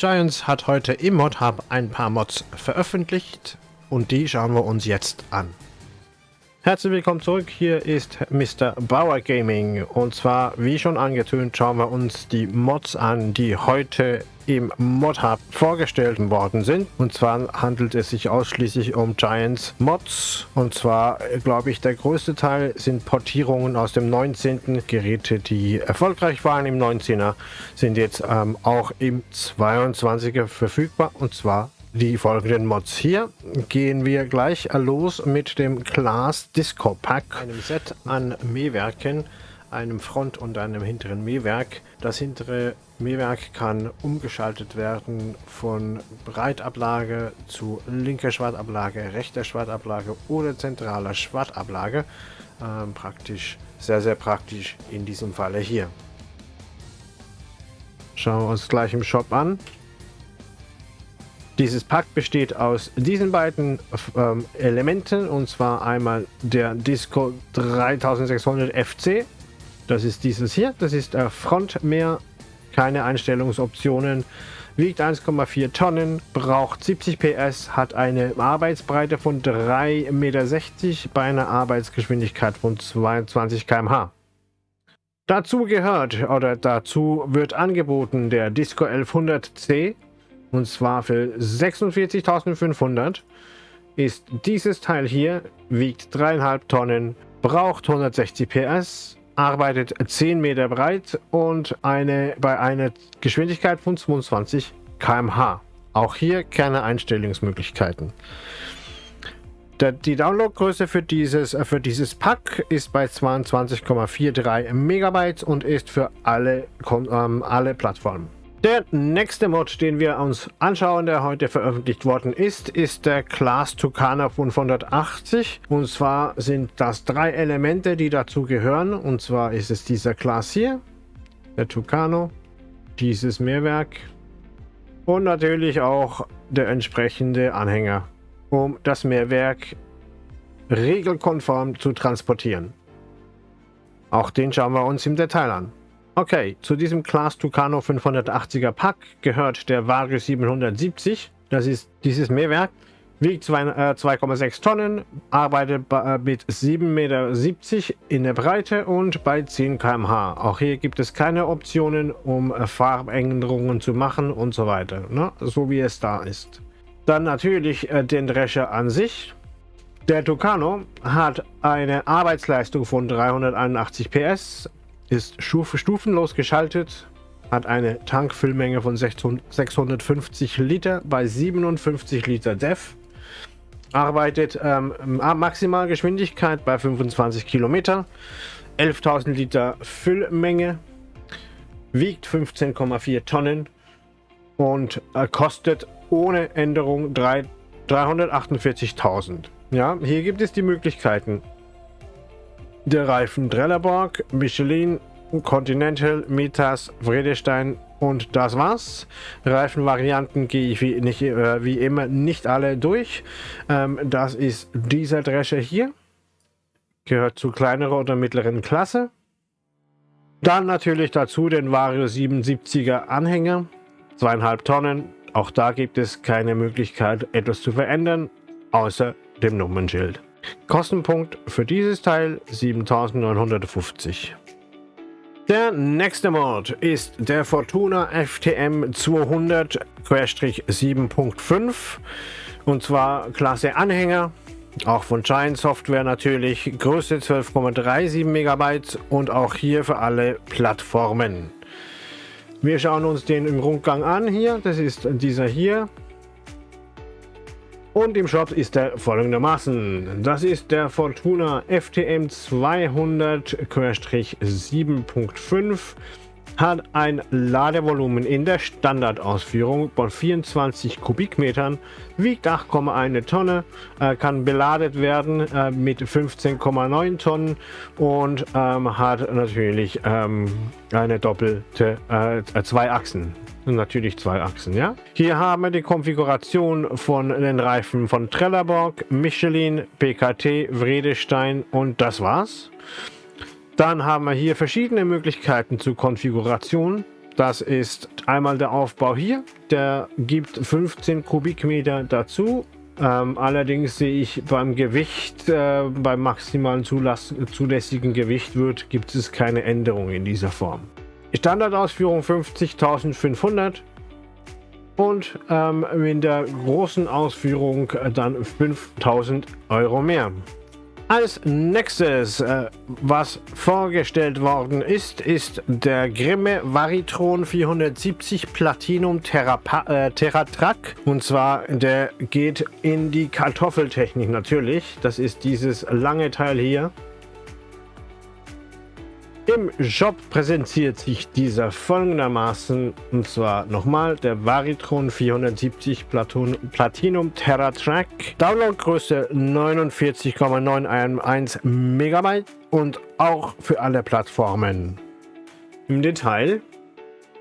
Giants hat heute im ModHub ein paar Mods veröffentlicht und die schauen wir uns jetzt an. Herzlich willkommen zurück, hier ist Mr. Bauer Gaming und zwar, wie schon angetönt, schauen wir uns die Mods an, die heute im ModHub vorgestellt worden sind. Und zwar handelt es sich ausschließlich um Giants Mods. Und zwar, glaube ich, der größte Teil sind Portierungen aus dem 19. Geräte, die erfolgreich waren im 19er, sind jetzt ähm, auch im 22er verfügbar. Und zwar die folgenden Mods. Hier gehen wir gleich los mit dem Class Disco Pack, einem Set an Mähwerken, einem Front- und einem hinteren Mähwerk. Das hintere Mähwerk kann umgeschaltet werden von Breitablage zu linker Schwartablage, rechter Schwartablage oder zentraler Schwartablage. Ähm, praktisch, sehr, sehr praktisch in diesem Falle hier. Schauen wir uns gleich im Shop an. Dieses Pack besteht aus diesen beiden ähm, Elementen und zwar einmal der Disco 3600 FC. Das ist dieses hier, das ist der Frontmeer keine Einstellungsoptionen, wiegt 1,4 Tonnen, braucht 70 PS, hat eine Arbeitsbreite von 3,60 Meter bei einer Arbeitsgeschwindigkeit von 22 km/h. Dazu gehört oder dazu wird angeboten der Disco 1100C und zwar für 46.500 ist dieses Teil hier, wiegt 3,5 Tonnen, braucht 160 PS, arbeitet 10 Meter breit und eine, bei einer Geschwindigkeit von 22 km/h. Auch hier keine Einstellungsmöglichkeiten. Die Downloadgröße für dieses, für dieses Pack ist bei 22,43 Megabytes und ist für alle, ähm, alle Plattformen. Der nächste Mod, den wir uns anschauen, der heute veröffentlicht worden ist, ist der Class Tucana 580. Und zwar sind das drei Elemente, die dazu gehören. Und zwar ist es dieser Class hier, der Tucano, dieses Mehrwerk und natürlich auch der entsprechende Anhänger, um das Mehrwerk regelkonform zu transportieren. Auch den schauen wir uns im Detail an. Okay, zu diesem Class Tucano 580er Pack gehört der Vario 770. Das ist dieses Mähwerk. Wiegt 2,6 äh, Tonnen, arbeitet äh, mit 7,70 Meter in der Breite und bei 10 km/h. Auch hier gibt es keine Optionen, um äh, Farbänderungen zu machen und so weiter. Ne? So wie es da ist. Dann natürlich den Drescher an sich. Der Tucano hat eine Arbeitsleistung von 381 PS, ist stufenlos geschaltet, hat eine Tankfüllmenge von 650 Liter bei 57 Liter DEF, arbeitet ähm, Maximalgeschwindigkeit bei 25 Kilometer, 11.000 Liter Füllmenge, wiegt 15,4 Tonnen und äh, kostet ohne Änderung 348.000. Ja, hier gibt es die Möglichkeiten der Reifen Trelleborg, Michelin, Continental, Mitas, Vredestein und das war's. Reifenvarianten gehe ich wie, nicht, äh, wie immer nicht alle durch. Ähm, das ist dieser Drescher hier. Gehört zu kleinerer oder mittleren Klasse. Dann natürlich dazu den Vario 77er Anhänger. Zweieinhalb Tonnen. Auch da gibt es keine Möglichkeit etwas zu verändern, außer dem Nummernschild. Kostenpunkt für dieses Teil 7950. Der nächste Mod ist der Fortuna FTM 200-7.5 und zwar Klasse Anhänger, auch von Giant Software natürlich, Größe 12,37 MB und auch hier für alle Plattformen. Wir schauen uns den im Rundgang an hier, das ist dieser hier, und im Shop ist er folgendermaßen. Das ist der Fortuna FTM 200-7.5 hat ein Ladevolumen in der Standardausführung von 24 Kubikmetern, wiegt 8,1 Tonne, äh, kann beladet werden äh, mit 15,9 Tonnen und ähm, hat natürlich ähm, eine doppelte, äh, zwei Achsen. Natürlich zwei Achsen, ja. Hier haben wir die Konfiguration von den Reifen von Trelleborg, Michelin, PKT, Vredestein und das war's. Dann haben wir hier verschiedene Möglichkeiten zur Konfiguration. Das ist einmal der Aufbau hier. Der gibt 15 Kubikmeter dazu. Ähm, allerdings sehe ich beim Gewicht, äh, beim maximalen zulässigen Gewicht wird, gibt es keine Änderung in dieser Form. Standardausführung 50.500 und ähm, in der großen Ausführung dann 5000 Euro mehr. Als nächstes, äh, was vorgestellt worden ist, ist der Grimme Varitron 470 Platinum Terrapa äh, Terratrack. Und zwar, der geht in die Kartoffeltechnik natürlich. Das ist dieses lange Teil hier. Im Shop präsentiert sich dieser folgendermaßen, und zwar nochmal der Varitron 470 Platon, Platinum Terra Track. Downloadgröße 49,911 MB und auch für alle Plattformen. Im Detail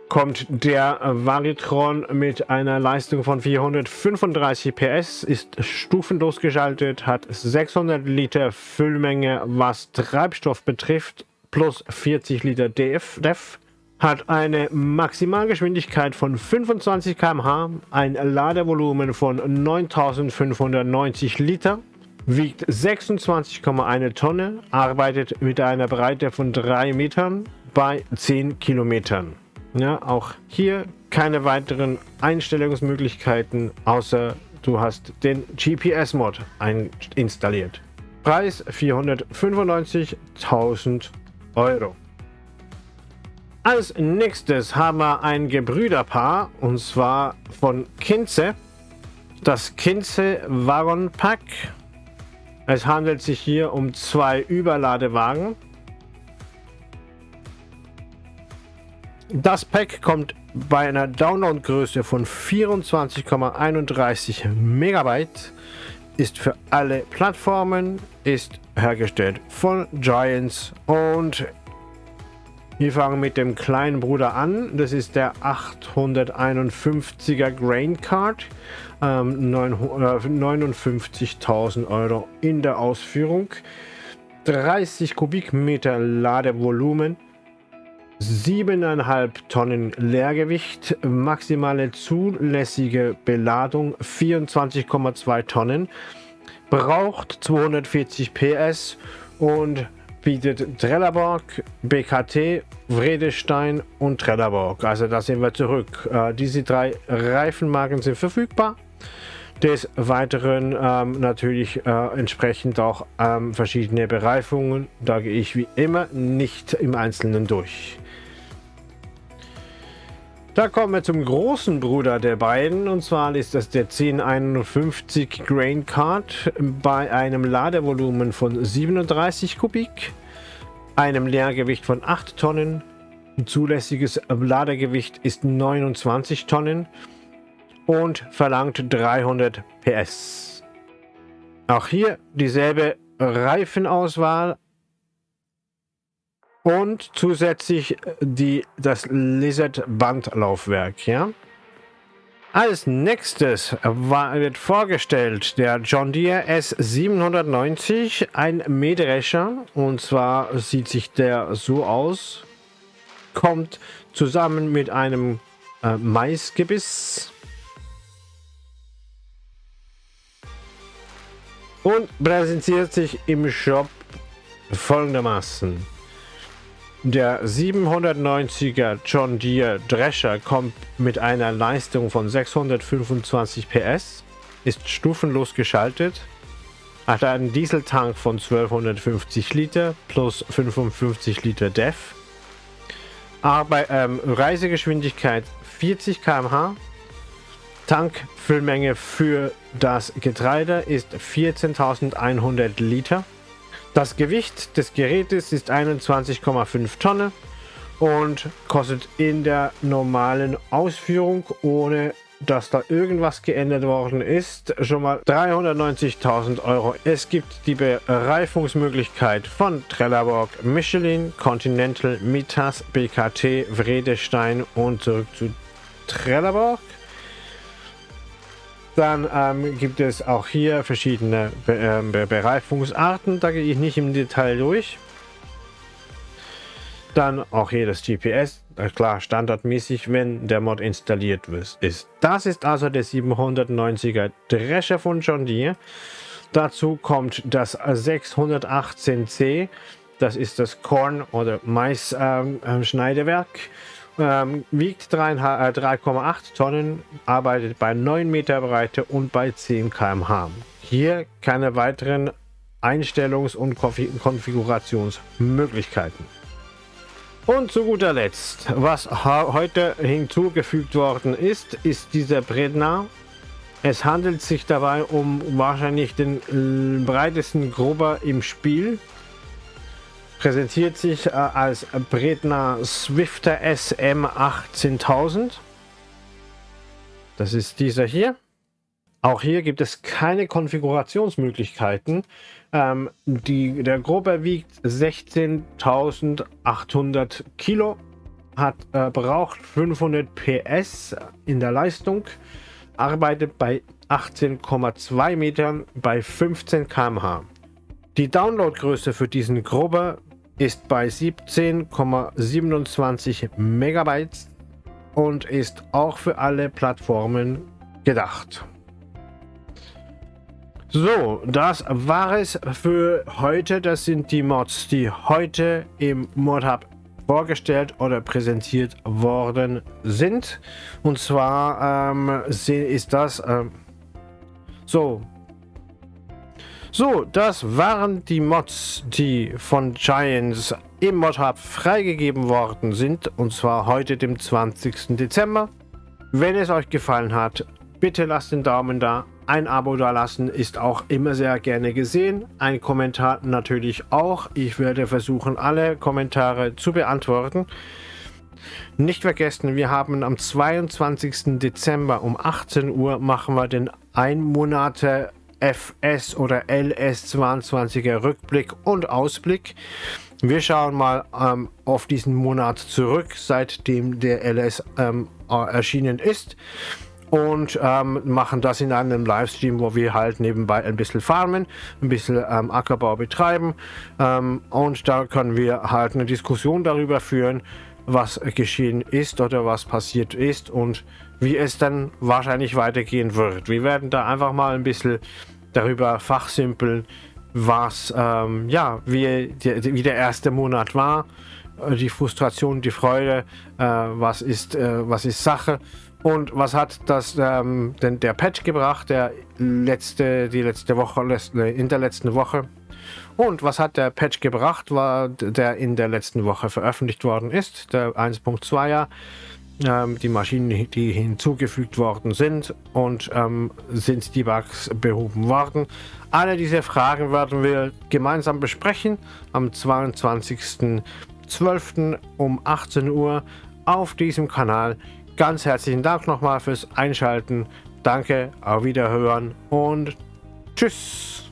kommt der Varitron mit einer Leistung von 435 PS, ist stufenlos geschaltet, hat 600 Liter Füllmenge, was Treibstoff betrifft plus 40 Liter DF, DEF, hat eine Maximalgeschwindigkeit von 25 km/h, ein Ladevolumen von 9590 Liter, wiegt 26,1 Tonne, arbeitet mit einer Breite von 3 Metern bei 10 Kilometern. Ja, auch hier keine weiteren Einstellungsmöglichkeiten, außer du hast den GPS-Mod installiert. Preis 495.000 Euro. Als nächstes haben wir ein Gebrüderpaar und zwar von Kinze. Das Kinze Wagon Pack. Es handelt sich hier um zwei Überladewagen. Das Pack kommt bei einer Downloadgröße von 24,31 Megabyte, ist für alle Plattformen, ist hergestellt von Giants und wir fangen mit dem kleinen Bruder an. Das ist der 851er Grain Card. Ähm, 59.000 Euro in der Ausführung. 30 Kubikmeter Ladevolumen. 7,5 Tonnen Leergewicht, maximale zulässige Beladung 24,2 Tonnen braucht 240 PS und bietet Trelleborg, BKT, Vredestein und Trelleborg. Also da sind wir zurück. Äh, diese drei Reifenmarken sind verfügbar. Des Weiteren ähm, natürlich äh, entsprechend auch ähm, verschiedene Bereifungen. Da gehe ich wie immer nicht im Einzelnen durch. Da kommen wir zum großen Bruder der beiden und zwar ist das der 1051 Grain Card bei einem Ladevolumen von 37 Kubik, einem Leergewicht von 8 Tonnen, zulässiges Ladegewicht ist 29 Tonnen und verlangt 300 PS. Auch hier dieselbe Reifenauswahl, und zusätzlich die, das Lizard Bandlaufwerk. Ja? Als nächstes wird vorgestellt der John Deere S790, ein Mähdrescher. Und zwar sieht sich der so aus. Kommt zusammen mit einem äh, Maisgebiss. Und präsentiert sich im Shop folgendermaßen. Der 790er John Deere Drescher kommt mit einer Leistung von 625 PS, ist stufenlos geschaltet, hat einen Dieseltank von 1250 Liter plus 55 Liter DEF, Arbeit, ähm, Reisegeschwindigkeit 40 km/h, Tankfüllmenge für das Getreide ist 14.100 Liter. Das Gewicht des Gerätes ist 21,5 Tonnen und kostet in der normalen Ausführung, ohne dass da irgendwas geändert worden ist, schon mal 390.000 Euro. Es gibt die Bereifungsmöglichkeit von Trelleborg, Michelin, Continental, Mitas, BKT, Vredestein und zurück zu Trelleborg. Dann ähm, gibt es auch hier verschiedene Be äh, Bereifungsarten. Da gehe ich nicht im Detail durch. Dann auch hier das GPS, klar standardmäßig, wenn der Mod installiert ist. Das ist also der 790er Drescher von John Deere. Dazu kommt das 618C, das ist das Korn- oder Mais-Schneidewerk. Ähm, ähm, wiegt 3,8 äh, Tonnen, arbeitet bei 9 Meter Breite und bei 10 km/h. Hier keine weiteren Einstellungs- und Konfigurationsmöglichkeiten. Und zu guter Letzt, was heute hinzugefügt worden ist, ist dieser Bredner. Es handelt sich dabei um wahrscheinlich den breitesten Gruber im Spiel. Präsentiert sich äh, als Bredner Swifter SM 18000. Das ist dieser hier. Auch hier gibt es keine Konfigurationsmöglichkeiten. Ähm, die, der Grober wiegt 16.800 Kilo, hat äh, braucht 500 PS in der Leistung, arbeitet bei 18,2 Metern bei 15 km/h. Die Downloadgröße für diesen Grober ist bei 17,27 Megabytes und ist auch für alle Plattformen gedacht. So, das war es für heute. Das sind die Mods, die heute im ModHub vorgestellt oder präsentiert worden sind. Und zwar ähm, ist das ähm, so. So, das waren die Mods, die von Giants im ModHub freigegeben worden sind. Und zwar heute, dem 20. Dezember. Wenn es euch gefallen hat, bitte lasst den Daumen da ein Abo da lassen ist auch immer sehr gerne gesehen. Ein Kommentar natürlich auch. Ich werde versuchen, alle Kommentare zu beantworten. Nicht vergessen, wir haben am 22. Dezember um 18 Uhr machen wir den ein Monate FS oder LS22er Rückblick und Ausblick. Wir schauen mal ähm, auf diesen Monat zurück, seitdem der LS ähm, erschienen ist und ähm, machen das in einem Livestream, wo wir halt nebenbei ein bisschen farmen, ein bisschen ähm, Ackerbau betreiben ähm, und da können wir halt eine Diskussion darüber führen, was geschehen ist oder was passiert ist und wie es dann wahrscheinlich weitergehen wird. Wir werden da einfach mal ein bisschen darüber fachsimpeln, was, ähm, ja, wie, die, wie der erste Monat war, äh, die Frustration, die Freude, äh, was, ist, äh, was ist Sache und was hat das ähm, denn der Patch gebracht, der letzte, die letzte Woche, in der letzten Woche? Und was hat der Patch gebracht, war der in der letzten Woche veröffentlicht worden ist, der 1.2er, ähm, die Maschinen, die hinzugefügt worden sind und ähm, sind die Bugs behoben worden. Alle diese Fragen werden wir gemeinsam besprechen am 22.12. um 18 Uhr auf diesem Kanal. Ganz herzlichen Dank nochmal fürs Einschalten. Danke, auf Wiederhören und tschüss.